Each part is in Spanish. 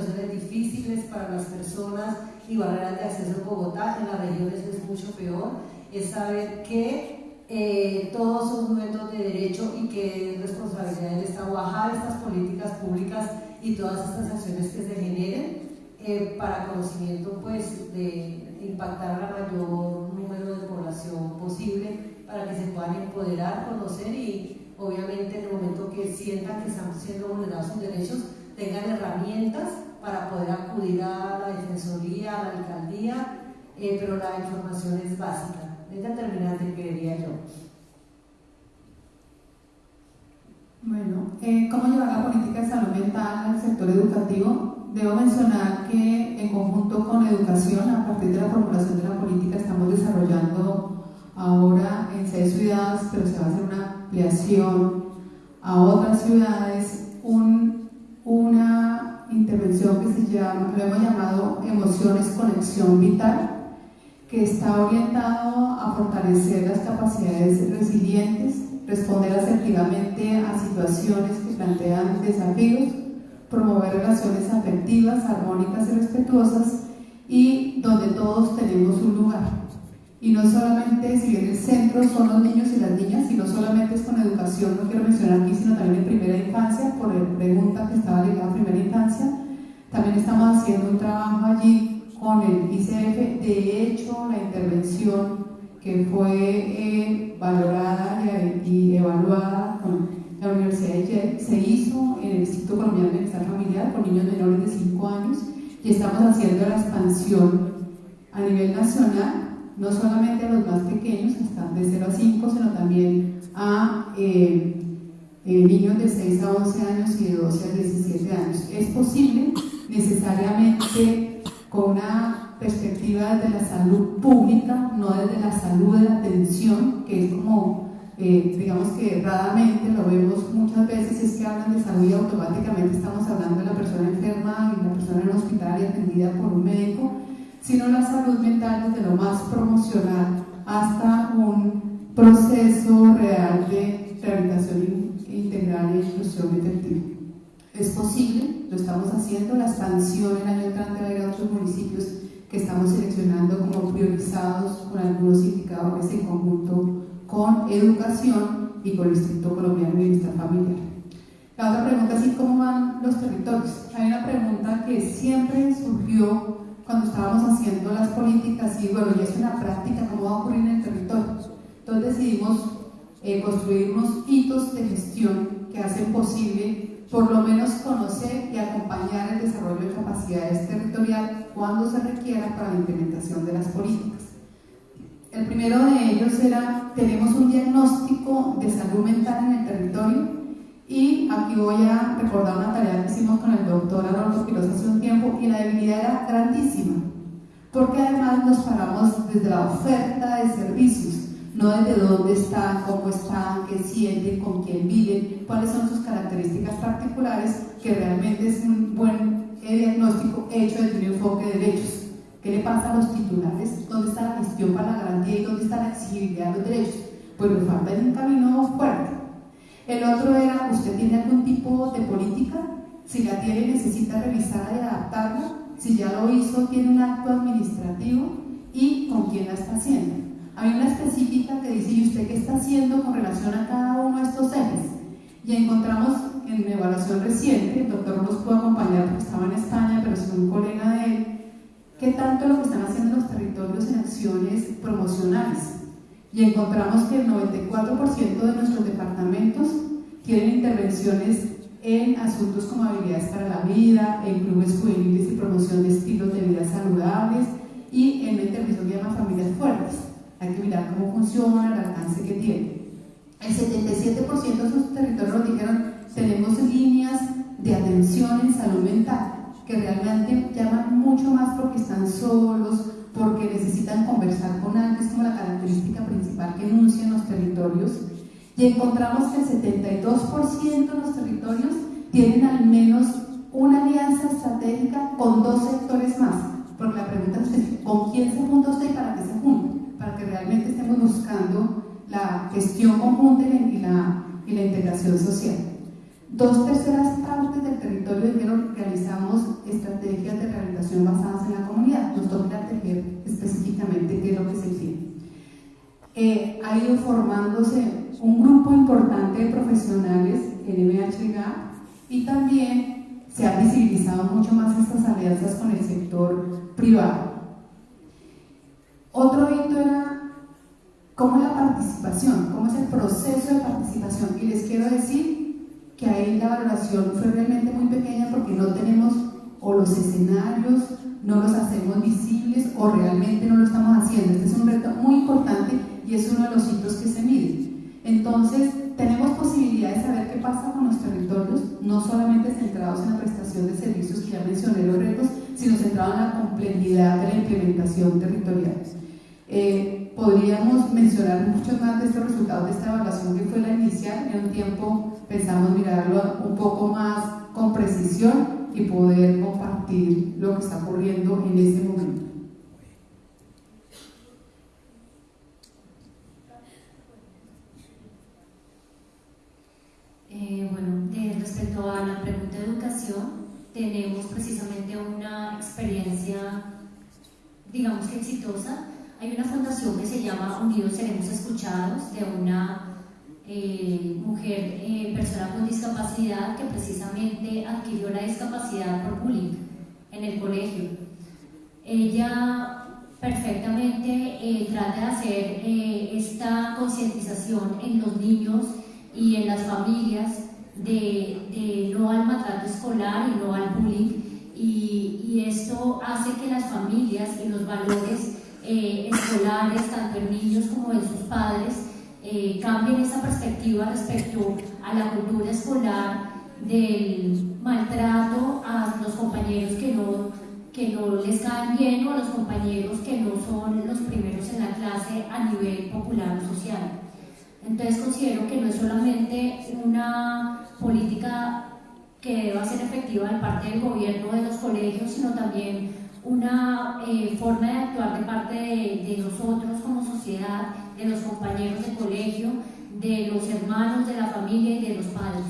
situaciones difíciles para las personas y barreras de acceso en Bogotá, en las regiones es mucho peor, es saber que eh, todos son sujetos de derecho y que es responsabilidad del Estado bajar estas políticas públicas y todas estas acciones que se generen eh, para conocimiento pues, de impactar a la mayor número de población posible para que se puedan empoderar, conocer y obviamente en el momento que sientan que están siendo vulnerados sus derechos, tengan herramientas para poder acudir a la defensoría, a la alcaldía, eh, pero la información es básica, es determinante, creería yo. Bueno, eh, ¿cómo llevar la política de salud mental al sector educativo? Debo mencionar que en conjunto con educación, a partir de la formulación de la política, estamos desarrollando ahora en seis ciudades, pero se va a hacer una ampliación a otras ciudades, lo hemos llamado Emociones Conexión Vital, que está orientado a fortalecer las capacidades resilientes, responder asertivamente a situaciones que plantean desafíos, promover relaciones afectivas, armónicas y respetuosas y donde todos tenemos un lugar. Y no solamente, si bien el centro son los niños y las niñas, y no solamente es con educación, no quiero mencionar aquí, sino también en primera infancia, por la pregunta que estaba ligada a primera infancia. También estamos haciendo un trabajo allí con el ICF. De hecho, la intervención que fue eh, valorada y, evaluada con la Universidad de Yale se hizo en el Instituto Colombiano de Bienestar Familiar con niños menores de 5 años y estamos haciendo la expansión a nivel nacional no solamente a los más pequeños, están de 0 a 5, sino también a eh, eh, niños de 6 a 11 años y de 12 a 17 años. Es posible necesariamente con una perspectiva desde la salud pública, no desde la salud de la atención, que es como, eh, digamos que erradamente lo vemos muchas veces, es que hablan de salud y automáticamente estamos hablando de la persona enferma y la persona en el hospital y atendida por un médico, sino la salud mental desde lo más promocional hasta un proceso real de rehabilitación integral e inclusión efectiva. Es posible, lo estamos haciendo, la expansión el año entrante va a ir a otros municipios que estamos seleccionando como priorizados con algunos indicadores en conjunto con educación y con el Instituto Colombiano de Bienestar Familiar. La otra pregunta es cómo van los territorios. Hay una pregunta que siempre surgió cuando estábamos haciendo las políticas y bueno, ya es una práctica, cómo va a ocurrir en el territorio. Entonces decidimos eh, construir unos hitos de gestión que hacen posible por lo menos conocer y acompañar el desarrollo de capacidades territorial cuando se requiera para la implementación de las políticas. El primero de ellos era, tenemos un diagnóstico de salud mental en el territorio y aquí voy a recordar una tarea que hicimos con el doctor Arnoldo Quiroz hace un tiempo y la debilidad era grandísima, porque además nos paramos desde la oferta de servicios, no desde dónde están, cómo están, qué sienten, con quién viven, cuáles son sus características particulares, que realmente es un buen diagnóstico hecho desde un enfoque de derechos. ¿Qué le pasa a los titulares? ¿Dónde está la gestión para la garantía y dónde está la exigibilidad de los derechos? Pues nos falta un camino fuerte el otro era, ¿usted tiene algún tipo de política? Si la tiene, necesita revisarla y adaptarla. Si ya lo hizo, tiene un acto administrativo y con quién la está haciendo. Hay una específica que dice, ¿y usted qué está haciendo con relación a cada uno de estos ejes? Y encontramos en una evaluación reciente, el doctor nos pudo acompañar porque estaba en España, pero es un colega de él, qué tanto lo que están haciendo los territorios en acciones promocionales y encontramos que el 94% de nuestros departamentos tienen intervenciones en asuntos como habilidades para la vida, en clubes juveniles y promoción de estilos de vida saludables y en la intervención que llama familias fuertes. Hay que mirar cómo funciona, el alcance que tiene. El 77% de sus territorios nos dijeron tenemos líneas de atención en salud mental que realmente llaman mucho más porque están solos, porque necesitan conversar con alguien, es como la característica principal que enuncian los territorios. Y encontramos que el 72% de los territorios tienen al menos una alianza estratégica con dos sectores más. Porque la pregunta es, ¿con quién se junta usted y para qué se junta? gestión conjunta y la, y la integración social. Dos terceras partes del territorio de género realizamos estrategias de rehabilitación basadas en la comunidad. Nos toca tejer específicamente qué es lo que se tiene. Eh, ha ido formándose un grupo importante de profesionales en MHGA y también se han visibilizado mucho más estas alianzas con el sector privado. Otro hito era cómo es la participación, cómo es el proceso de participación. Y les quiero decir que ahí la valoración fue realmente muy pequeña porque no tenemos o los escenarios, no los hacemos visibles o realmente no lo estamos haciendo. Este es un reto muy importante y es uno de los hitos que se miden. Entonces, tenemos posibilidad de saber qué pasa con los territorios, no solamente centrados en la prestación de servicios que ya mencioné los retos, sino centrados en la complejidad de la implementación territorial. Eh, podríamos mencionar muchos más de estos resultados de esta evaluación que fue la inicial. En un tiempo pensamos mirarlo un poco más con precisión y poder compartir lo que está ocurriendo en este momento. Eh, bueno, respecto a la pregunta de educación, tenemos precisamente una experiencia, digamos que exitosa, hay una fundación que se llama Unidos Seremos Escuchados, de una eh, mujer, eh, persona con discapacidad, que precisamente adquirió la discapacidad por bullying en el colegio. Ella perfectamente eh, trata de hacer esta concientización en los niños y en las familias de, no al maltrato escolar y no al bullying. Y, y esto hace que las familias y los valores eh, tanto en niños como en sus padres, eh, cambien esa perspectiva respecto a la cultura escolar del maltrato a los compañeros que no, que no les caen bien o a los compañeros que no son los primeros en la clase a nivel popular o social. Entonces considero que no es solamente una política que deba ser efectiva de parte del gobierno de los colegios, sino también una eh, forma de actuar de parte de, nosotros como sociedad, de los compañeros de colegio, de los hermanos, de la familia y de los padres.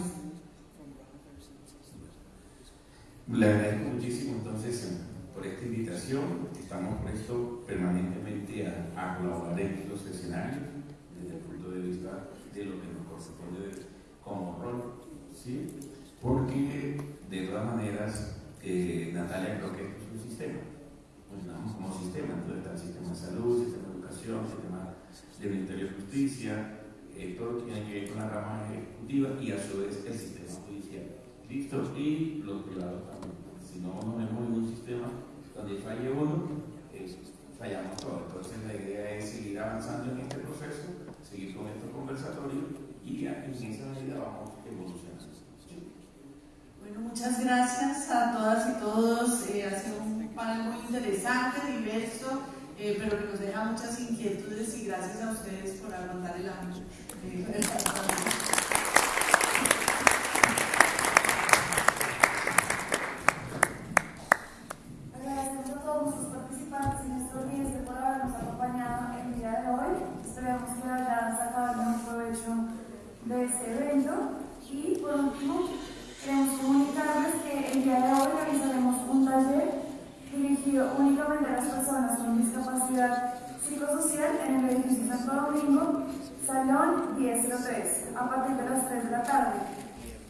Le agradezco muchísimo entonces por esta invitación. Estamos prestos permanentemente a, colaborar en los escenarios desde el punto de vista de lo que nos corresponde como rol, ¿sí? porque de todas maneras, eh, Natalia creo que sistema. Funcionamos como sistema, entonces está el sistema de salud, sistema de educación, sistema de Ministerio de Justicia, eh, todo tiene que ver con la rama ejecutiva y a su vez el sistema judicial. ¿Listo? Y los privados también. Si no nos vemos en un sistema donde falle uno, eh, fallamos todos. Entonces la idea es seguir avanzando en este proceso, seguir con estos conversatorios y en esa medida vamos evolucionando. Bueno, muchas gracias a todas y todos. Interesante, diverso, eh, pero que nos deja muchas inquietudes y gracias a ustedes por aguantar el año. Psicosocial en el edificio Santo Domingo, Salón 1003, a partir de las 3 de la tarde.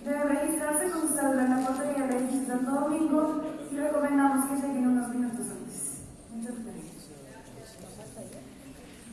Debe registrarse con su cédula en la portería del edificio Santo Domingo y recomendamos que lleguen unos minutos antes. Muchas gracias.